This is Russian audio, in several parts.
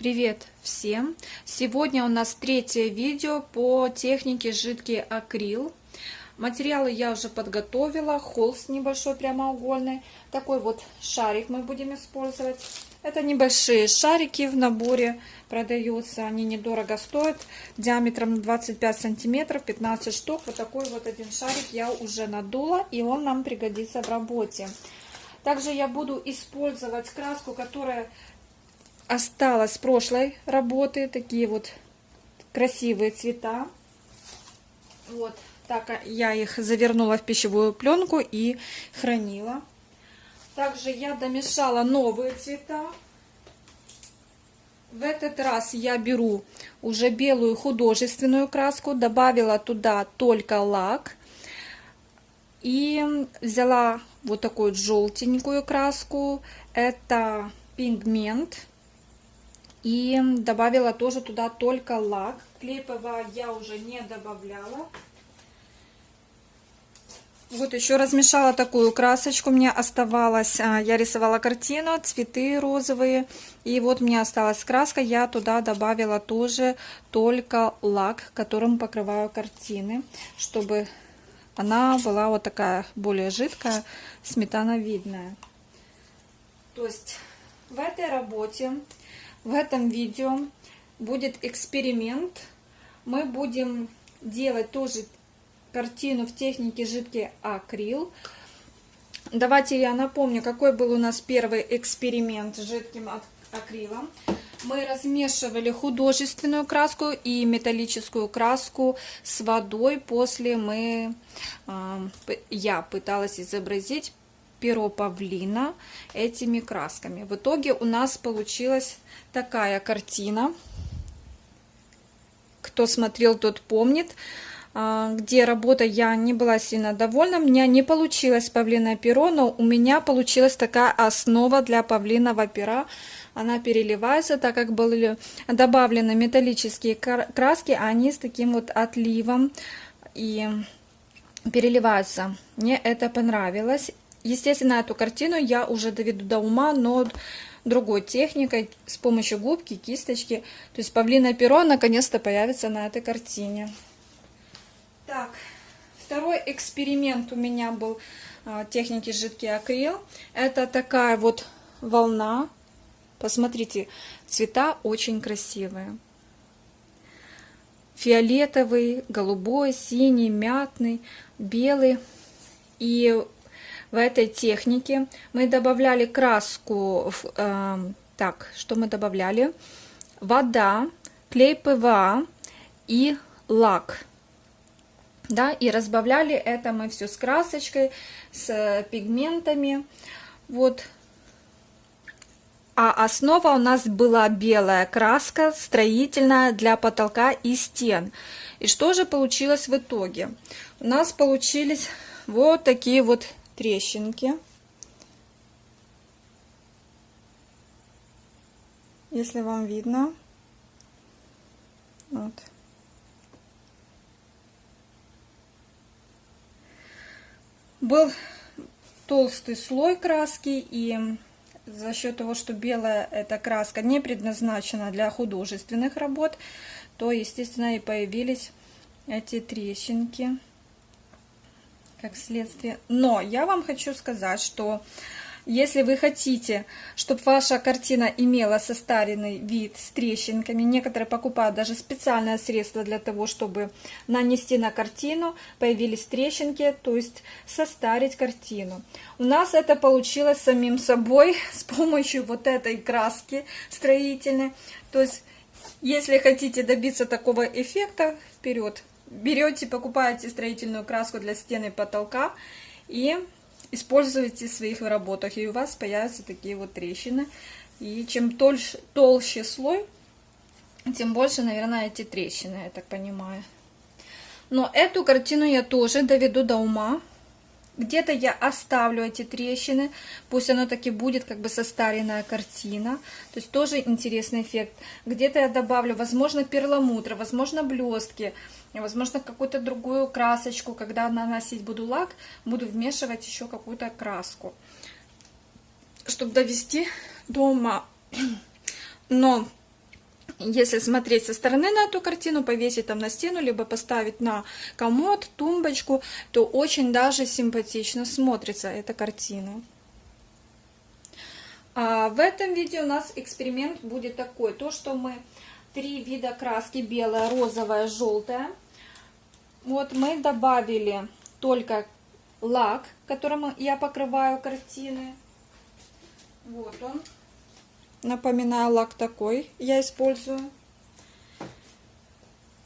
Привет всем! Сегодня у нас третье видео по технике жидкий акрил. Материалы я уже подготовила, холст небольшой прямоугольный. Такой вот шарик мы будем использовать. Это небольшие шарики в наборе продаются, они недорого стоят. Диаметром 25 сантиметров, 15 штук. Вот такой вот один шарик я уже надула и он нам пригодится в работе. Также я буду использовать краску, которая осталось с прошлой работы. Такие вот красивые цвета. Вот так я их завернула в пищевую пленку и хранила. Также я домешала новые цвета. В этот раз я беру уже белую художественную краску, добавила туда только лак. И взяла вот такую желтенькую краску. Это пигмент и добавила тоже туда только лак. Клей ПВА я уже не добавляла. Вот еще размешала такую красочку. Мне оставалось, а, я рисовала картину, цветы розовые. И вот мне осталась краска. Я туда добавила тоже только лак, которым покрываю картины. Чтобы она была вот такая более жидкая, сметановидная. То есть в этой работе в этом видео будет эксперимент. Мы будем делать тоже картину в технике жидкий акрил. Давайте я напомню, какой был у нас первый эксперимент с жидким акрилом. Мы размешивали художественную краску и металлическую краску с водой. После мы, а, я пыталась изобразить перо павлина этими красками. В итоге у нас получилась такая картина. Кто смотрел, тот помнит а, где работа я не была сильно довольна. У меня не получилось павлиное перо, но у меня получилась такая основа для павлиного пера. Она переливается, так как были добавлены металлические краски, а они с таким вот отливом и переливаются. Мне это понравилось. Естественно, эту картину я уже доведу до ума, но другой техникой, с помощью губки, кисточки. То есть павлиное перо наконец-то появится на этой картине. Так, второй эксперимент у меня был а, техники жидкий акрил. Это такая вот волна. Посмотрите, цвета очень красивые. Фиолетовый, голубой, синий, мятный, белый. И в этой технике мы добавляли краску, в, э, так, что мы добавляли? Вода, клей ПВА и лак. Да, и разбавляли это мы все с красочкой, с пигментами. Вот. А основа у нас была белая краска, строительная для потолка и стен. И что же получилось в итоге? У нас получились вот такие вот трещинки. Если вам видно. Вот. Был толстый слой краски и за счет того, что белая эта краска не предназначена для художественных работ, то, естественно, и появились эти трещинки как следствие. Но я вам хочу сказать, что если вы хотите, чтобы ваша картина имела состаренный вид с трещинками, некоторые покупают даже специальное средство для того, чтобы нанести на картину, появились трещинки, то есть состарить картину. У нас это получилось самим собой с помощью вот этой краски строительной. То есть, если хотите добиться такого эффекта, вперед! Берете, покупаете строительную краску для стены и потолка и используете в своих работах, и у вас появятся такие вот трещины. И чем толще, толще слой, тем больше, наверное, эти трещины, я так понимаю. Но эту картину я тоже доведу до ума. Где-то я оставлю эти трещины, пусть оно таки будет как бы состаренная картина. То есть тоже интересный эффект. Где-то я добавлю, возможно, перламутр, возможно, блестки, возможно, какую-то другую красочку. Когда наносить буду лак, буду вмешивать еще какую-то краску, чтобы довести до ума. Но если смотреть со стороны на эту картину, повесить там на стену, либо поставить на комод, тумбочку, то очень даже симпатично смотрится эта картина. А в этом видео у нас эксперимент будет такой, то что мы три вида краски, белая, розовая, желтая. Вот мы добавили только лак, которым я покрываю картины. Вот он. Напоминаю, лак такой я использую.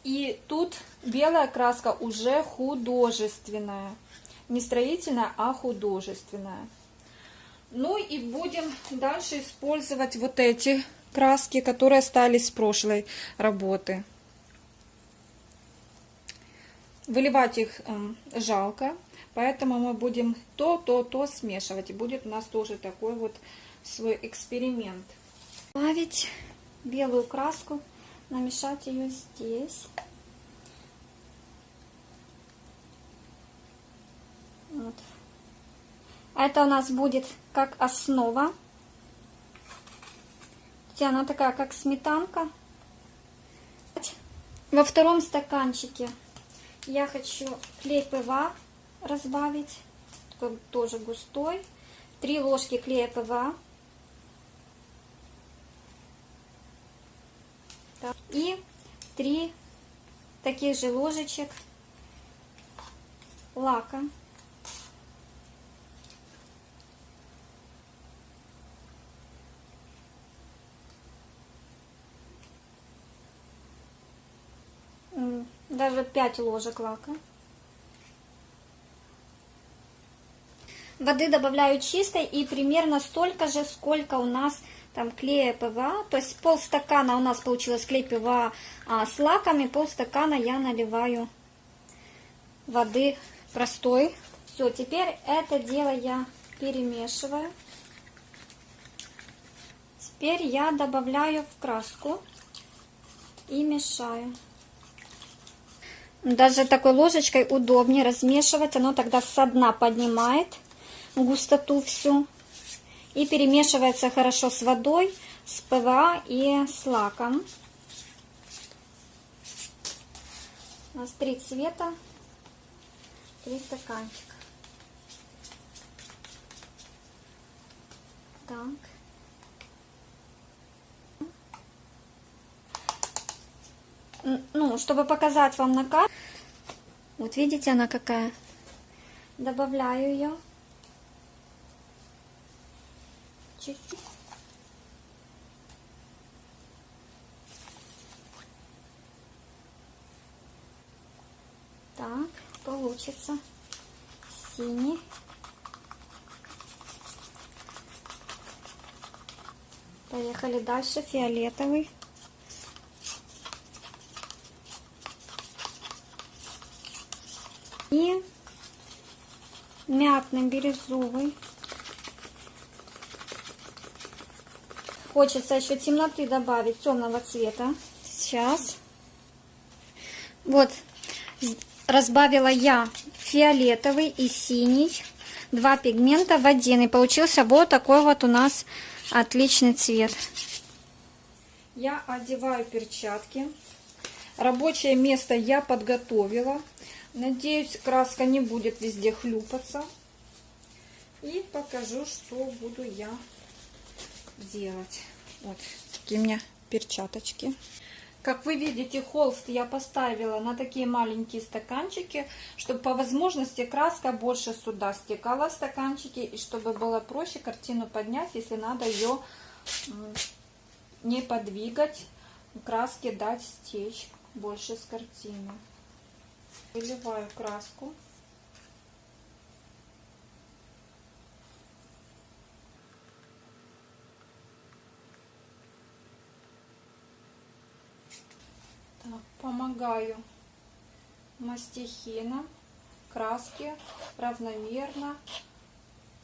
И тут белая краска уже художественная. Не строительная, а художественная. Ну и будем дальше использовать вот эти краски, которые остались с прошлой работы. Выливать их э, жалко, поэтому мы будем то, то, то смешивать. И будет у нас тоже такой вот свой эксперимент добавить белую краску, намешать ее здесь. Вот. Это у нас будет как основа. Она такая, как сметанка. Во втором стаканчике я хочу клей ПВА разбавить. Такой тоже густой. Три ложки клея ПВА. И три таких же ложечек лака. Даже 5 ложек лака. Воды добавляю чистой и примерно столько же, сколько у нас там клея ПВА, то есть полстакана у нас получилось клей ПВА а, с лаками, полстакана я наливаю воды простой. Все, теперь это дело я перемешиваю. Теперь я добавляю в краску и мешаю. Даже такой ложечкой удобнее размешивать, оно тогда со дна поднимает густоту всю и перемешивается хорошо с водой, с ПВА и с лаком. У нас три цвета, три стаканчика. Так. Ну, чтобы показать вам на карте. Вот видите, она какая. Добавляю ее. Чуть-чуть. Так, получится синий. Поехали дальше, фиолетовый. И мятный бирюзовый. Хочется еще темноты добавить, темного цвета. Сейчас. Вот, разбавила я фиолетовый и синий. Два пигмента в один. И получился вот такой вот у нас отличный цвет. Я одеваю перчатки. Рабочее место я подготовила. Надеюсь, краска не будет везде хлюпаться. И покажу, что буду я делать. Вот такие у меня перчаточки. Как вы видите, холст я поставила на такие маленькие стаканчики, чтобы по возможности краска больше сюда стекала в стаканчики, и чтобы было проще картину поднять, если надо ее не подвигать, краске дать стечь больше с картины. Выливаю краску. Так, помогаю мастихином краски равномерно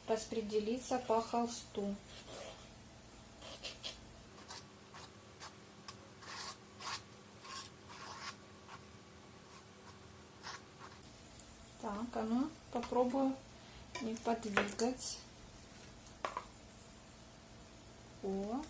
распределиться по холсту. Так, а ну попробую не подвигать. О,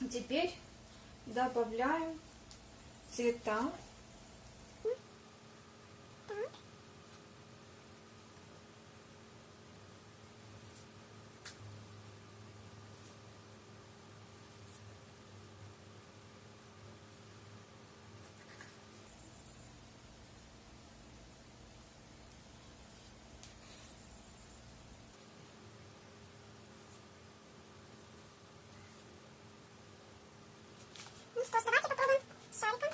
Теперь добавляем цвета. Ну что ж, давайте попробуем с шариком.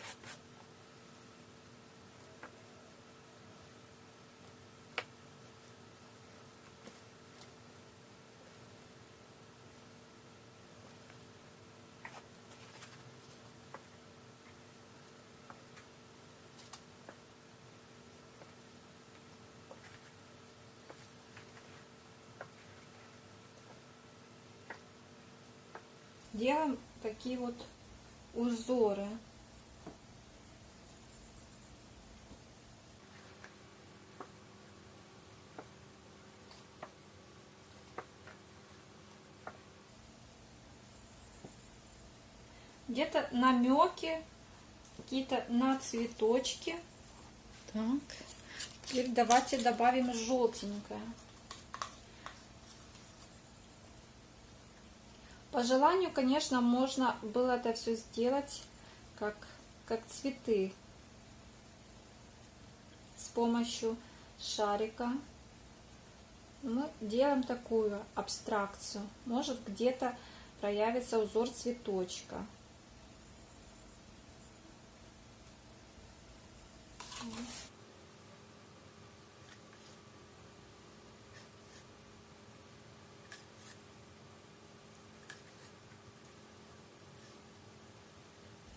Делаем такие вот узоры. Где-то намеки, какие-то на цветочки. Так. Теперь давайте добавим желтенькое. По желанию, конечно, можно было это все сделать как, как цветы с помощью шарика. Мы делаем такую абстракцию. Может где-то проявится узор цветочка.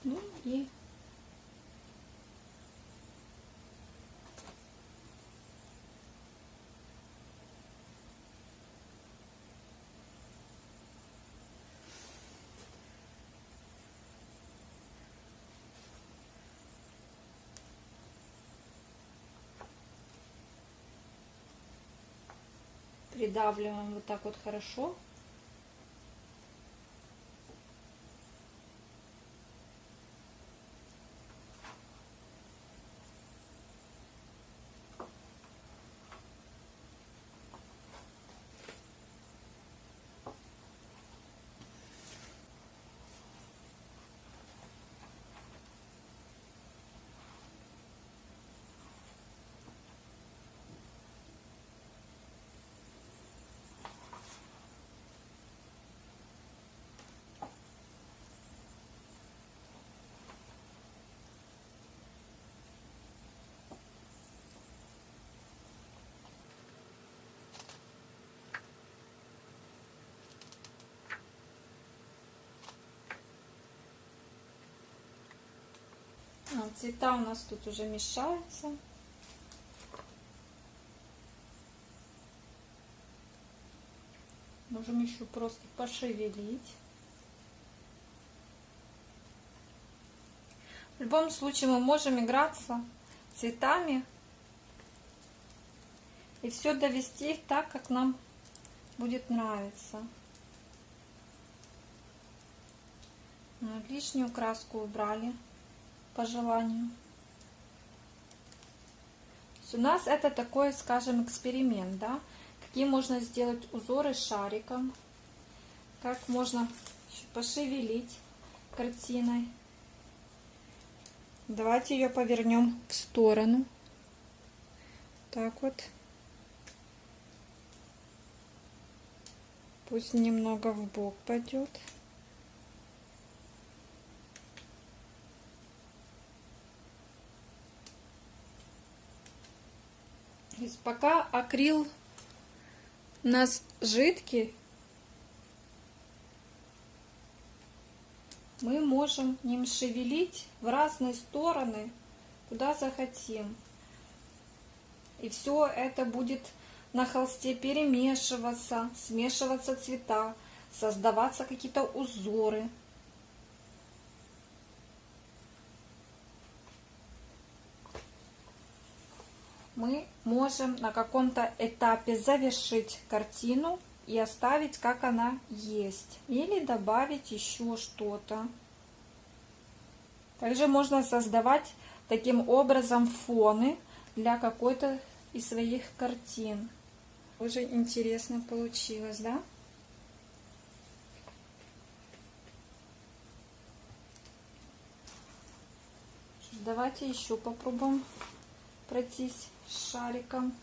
Ну и придавливаем вот так вот хорошо. Цвета у нас тут уже мешаются. Можем еще просто пошевелить. В любом случае мы можем играться цветами и все довести их так, как нам будет нравиться. Ну, Лишнюю краску убрали по желанию. У нас это такой, скажем, эксперимент, да, какие можно сделать узоры шариком, как можно пошевелить картиной. Давайте ее повернем в сторону. Так вот. Пусть немного в бок пойдет. Пока акрил у нас жидкий, мы можем им шевелить в разные стороны, куда захотим. И все это будет на холсте перемешиваться, смешиваться цвета, создаваться какие-то узоры. Мы можем на каком-то этапе завершить картину и оставить, как она есть. Или добавить еще что-то. Также можно создавать таким образом фоны для какой-то из своих картин. Уже интересно получилось, да? Давайте еще попробуем пройтись шариком.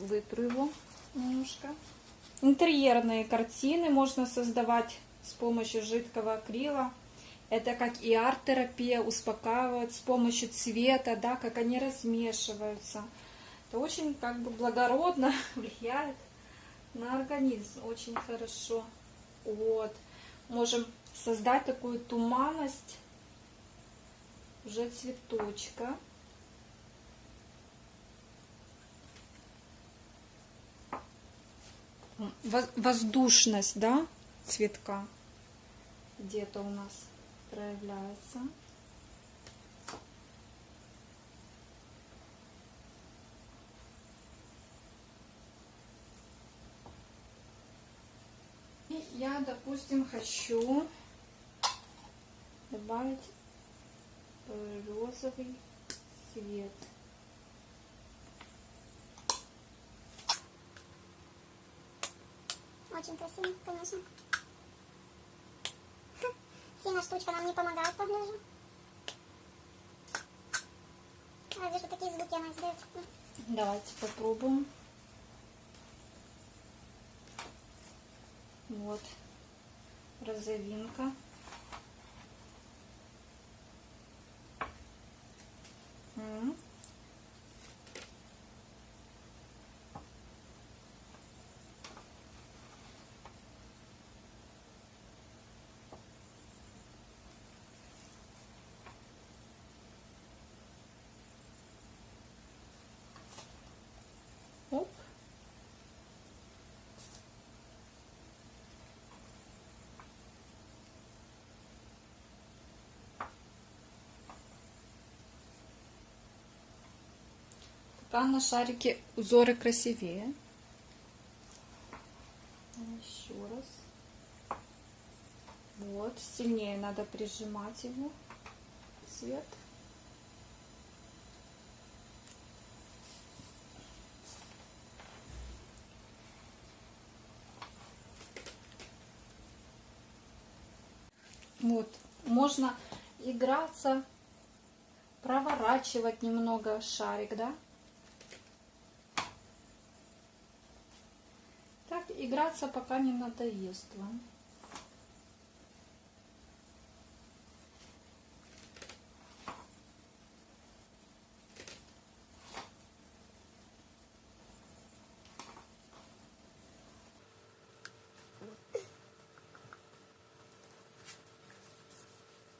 Вытру его немножко. Интерьерные картины можно создавать с помощью жидкого акрила. Это как и арт-терапия, успокаивает с помощью цвета, да, как они размешиваются. Это очень как бы благородно влияет на организм, очень хорошо. Вот. Можем создать такую туманность уже цветочка. Воздушность, да, цветка где-то у нас проявляется. И я, допустим, хочу добавить розовый цвет. Очень красиво, конечно. Сильно штучка нам не помогает, погляжу. Разве что такие звуки она издает. Давайте попробуем. Вот. Розовинка. М. Пока на шарике узоры красивее. Еще раз. Вот, сильнее надо прижимать его. Цвет. Вот, можно играться, проворачивать немного шарик, да? Играться пока не надоест вам.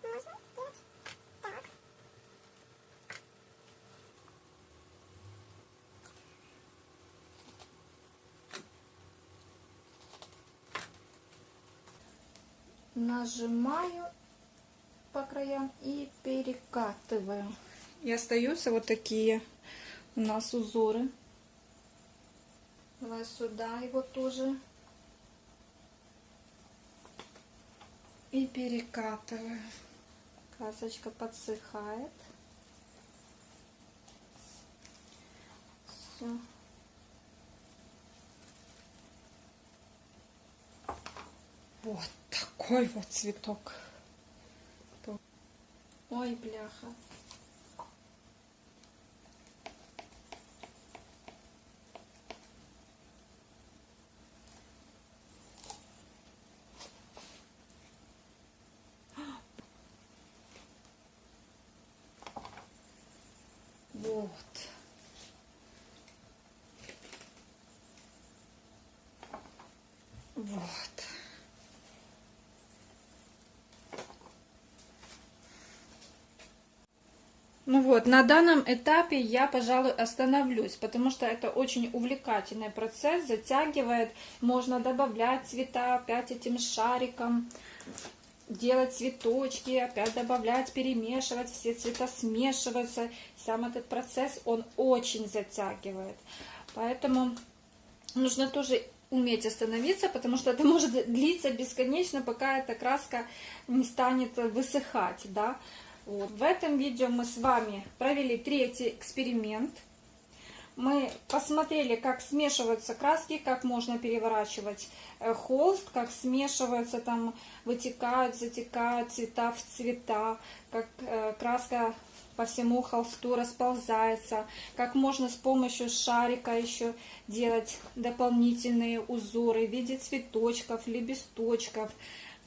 Можно сделать так. Нажимаю по краям и перекатываю. И остаются вот такие у нас узоры. Давай сюда его тоже. И перекатываю. Красочка подсыхает. Все. Вот такой вот цветок. Ой, бляха. Вот. Вот. Ну вот, на данном этапе я, пожалуй, остановлюсь, потому что это очень увлекательный процесс, затягивает, можно добавлять цвета опять этим шариком, делать цветочки, опять добавлять, перемешивать, все цвета смешиваются. Сам этот процесс, он очень затягивает. Поэтому нужно тоже уметь остановиться, потому что это может длиться бесконечно, пока эта краска не станет высыхать, да. Вот. В этом видео мы с вами провели третий эксперимент. Мы посмотрели, как смешиваются краски, как можно переворачивать э, холст, как смешиваются, там вытекают, затекают цвета в цвета, как э, краска по всему холсту расползается, как можно с помощью шарика еще делать дополнительные узоры в виде цветочков, лепесточков,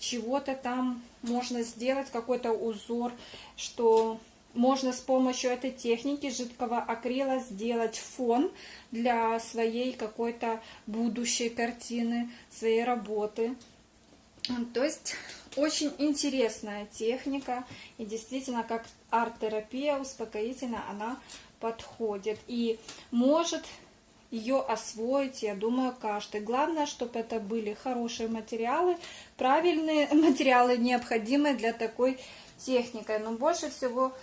чего-то там можно сделать, какой-то узор, что можно с помощью этой техники жидкого акрила сделать фон для своей какой-то будущей картины, своей работы. То есть очень интересная техника и действительно как арт-терапия успокоительная она подходит и может ее освоить, я думаю, каждый. Главное, чтобы это были хорошие материалы, правильные материалы, необходимые для такой техники. Но больше всего,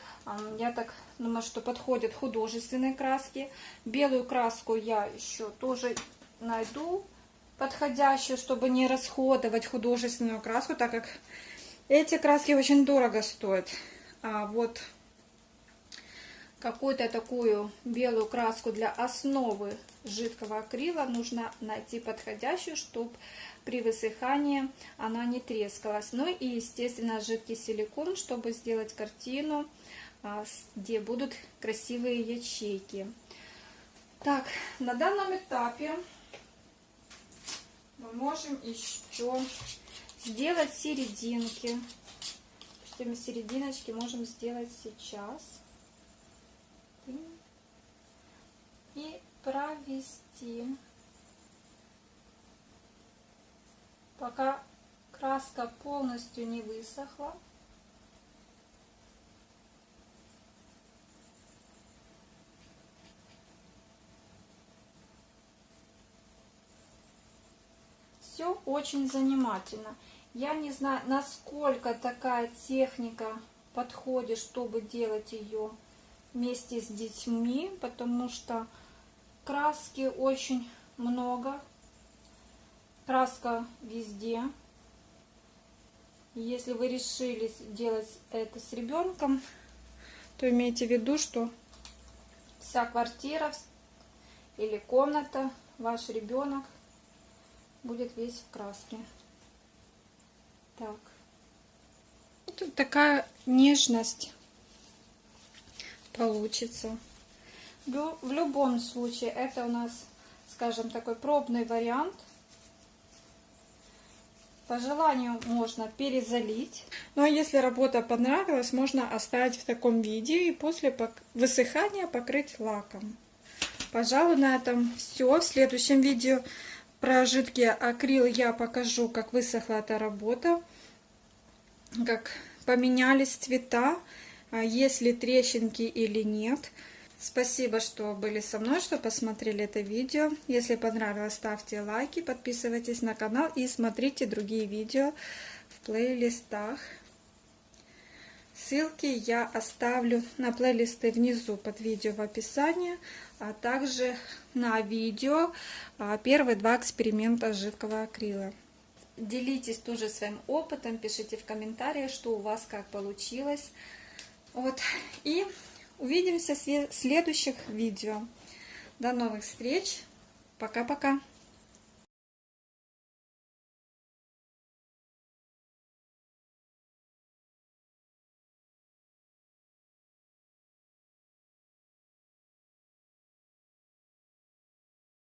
я так думаю, что подходят художественные краски. Белую краску я еще тоже найду подходящую, чтобы не расходовать художественную краску, так как эти краски очень дорого стоят. А вот какую-то такую белую краску для основы жидкого акрила нужно найти подходящую, чтобы при высыхании она не трескалась. Ну и, естественно, жидкий силикон, чтобы сделать картину, а, где будут красивые ячейки. Так, на данном этапе мы можем еще сделать серединки. Допустим, серединочки можем сделать сейчас. И провести. Пока краска полностью не высохла. все очень занимательно. Я не знаю, насколько такая техника подходит, чтобы делать ее вместе с детьми, потому что краски очень много, краска везде. Если вы решили делать это с ребенком, то имейте в виду, что вся квартира или комната, ваш ребенок будет весь в краске. Так. Тут такая нежность получится. В любом случае, это у нас, скажем, такой пробный вариант. По желанию можно перезалить. Ну а если работа понравилась, можно оставить в таком виде и после высыхания покрыть лаком. Пожалуй, на этом все. В следующем видео про жидкий акрил я покажу, как высохла эта работа, как поменялись цвета, есть ли трещинки или нет. Спасибо, что были со мной, что посмотрели это видео. Если понравилось, ставьте лайки, подписывайтесь на канал и смотрите другие видео в плейлистах. Ссылки я оставлю на плейлисты внизу под видео в описании, а также на видео а, первые два эксперимента жидкого акрила. Делитесь тоже своим опытом, пишите в комментариях, что у вас как получилось. Вот. И увидимся в следующих видео. До новых встреч. Пока-пока.